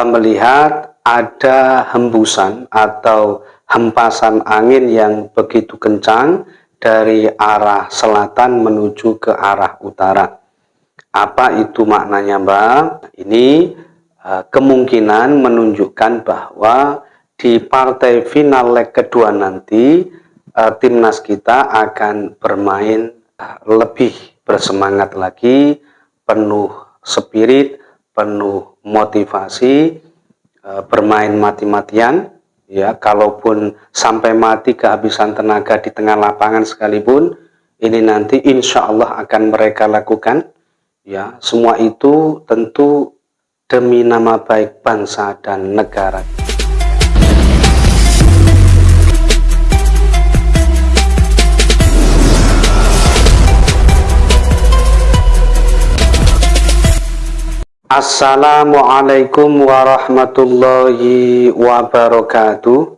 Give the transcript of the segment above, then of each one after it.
melihat ada hembusan atau hempasan angin yang begitu kencang dari arah selatan menuju ke arah utara. Apa itu maknanya Mbak? Ini uh, kemungkinan menunjukkan bahwa di partai final leg kedua nanti uh, timnas kita akan bermain uh, lebih bersemangat lagi, penuh spirit, penuh motivasi, uh, bermain mati-matian, ya kalaupun sampai mati kehabisan tenaga di tengah lapangan sekalipun, ini nanti insya Allah akan mereka lakukan ya. Semua itu tentu demi nama baik bangsa dan negara Assalamualaikum warahmatullahi wabarakatuh.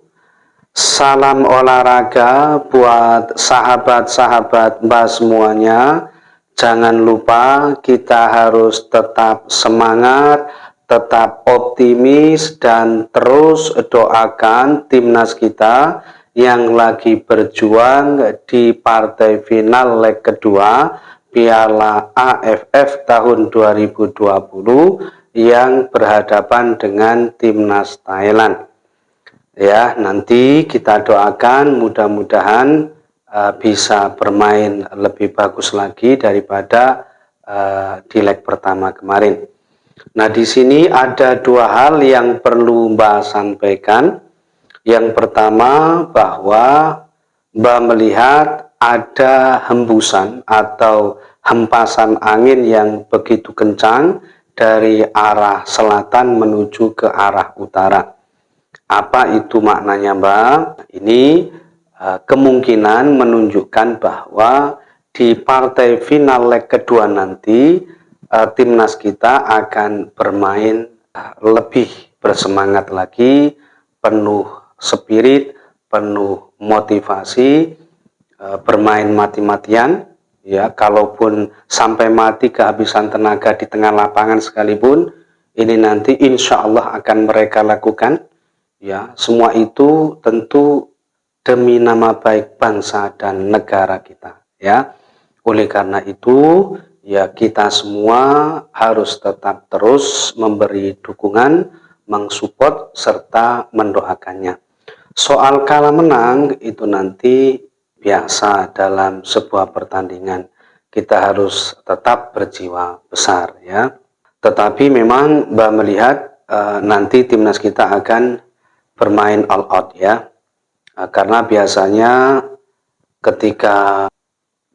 Salam olahraga buat sahabat-sahabat mbak semuanya. Jangan lupa kita harus tetap semangat, tetap optimis dan terus doakan timnas kita yang lagi berjuang di partai final leg kedua Piala AFF tahun 2020 yang berhadapan dengan timnas Thailand. Ya, nanti kita doakan mudah-mudahan uh, bisa bermain lebih bagus lagi daripada uh, di leg pertama kemarin. Nah, di sini ada dua hal yang perlu Mbak sampaikan. Yang pertama bahwa Mbak melihat ada hembusan atau hempasan angin yang begitu kencang dari arah selatan menuju ke arah utara. Apa itu maknanya Mbak? Ini Eh, kemungkinan menunjukkan bahwa di partai final leg kedua nanti uh, timnas kita akan bermain uh, lebih bersemangat lagi, penuh spirit, penuh motivasi, bermain mati-matian. Ya, kalaupun sampai mati kehabisan tenaga di tengah lapangan sekalipun, ini nanti insya Allah akan mereka lakukan. Ya, semua itu tentu demi nama baik bangsa dan negara kita ya oleh karena itu ya kita semua harus tetap terus memberi dukungan mensupport serta mendoakannya soal kalah menang itu nanti biasa dalam sebuah pertandingan. Kita harus tetap berjiwa besar ya. Tetapi memang Mbak melihat e, nanti timnas kita akan bermain all out ya. Nah, karena biasanya ketika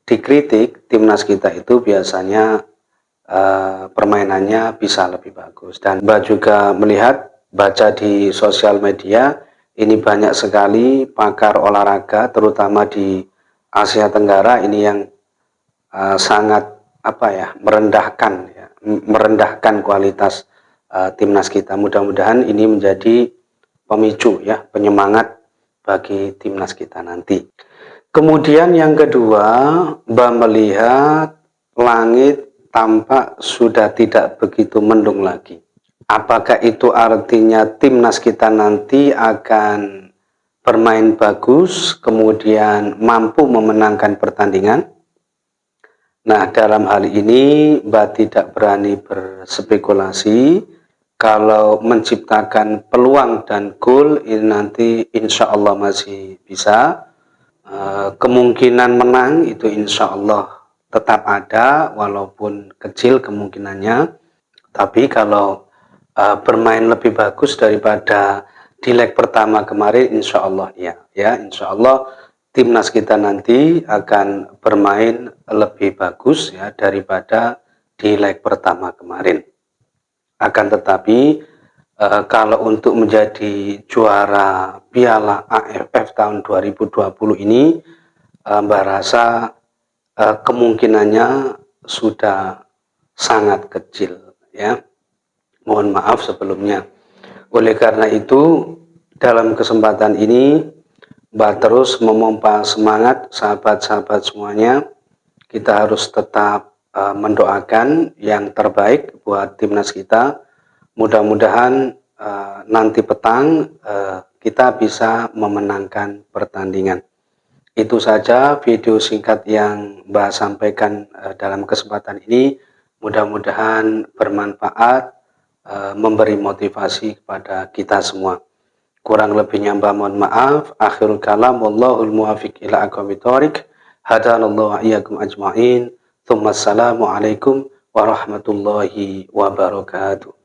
dikritik timnas kita itu biasanya uh, permainannya bisa lebih bagus. Dan Mbak juga melihat baca di sosial media ini banyak sekali pakar olahraga terutama di Asia Tenggara ini yang uh, sangat apa ya merendahkan ya, merendahkan kualitas uh, timnas kita mudah-mudahan ini menjadi pemicu ya penyemangat bagi timnas kita nanti. Kemudian yang kedua, Mbak melihat langit tampak sudah tidak begitu mendung lagi. Apakah itu artinya timnas kita nanti akan bermain bagus, kemudian mampu memenangkan pertandingan? Nah, dalam hal ini Mbak tidak berani berspekulasi, kalau menciptakan peluang dan goal ini nanti insya Allah masih bisa. Eh, kemungkinan menang itu insya Allah tetap ada walaupun kecil kemungkinannya. Tapi kalau uh, bermain lebih bagus daripada di leg pertama kemarin insya Allah ya ya insya Allah timnas kita nanti akan bermain lebih bagus ya daripada di leg pertama kemarin akan tetapi uh, kalau untuk menjadi juara Piala AFF tahun 2020 ini uh, Mbak rasa uh, kemungkinannya sudah sangat kecil ya. Mohon maaf sebelumnya. Oleh karena itu dalam kesempatan ini Mbak terus memompa semangat sahabat-sahabat semuanya. Kita harus tetap uh, mendoakan yang terbaik buat timnas kita. Mudah-mudahan uh, nanti petang uh, kita bisa memenangkan pertandingan. Itu saja video singkat yang Mbak sampaikan uh, dalam kesempatan ini. Mudah-mudahan bermanfaat, uh, memberi motivasi kepada kita semua. Kurang lebihnya Mbak mohon maaf. Akhirul kalam wallahul muwafiq ila aqwamit thoriq. Hadanallahu iyyakum ajma'in. Tsumma assalamu alaikum warahmatullahi wabarakatuh.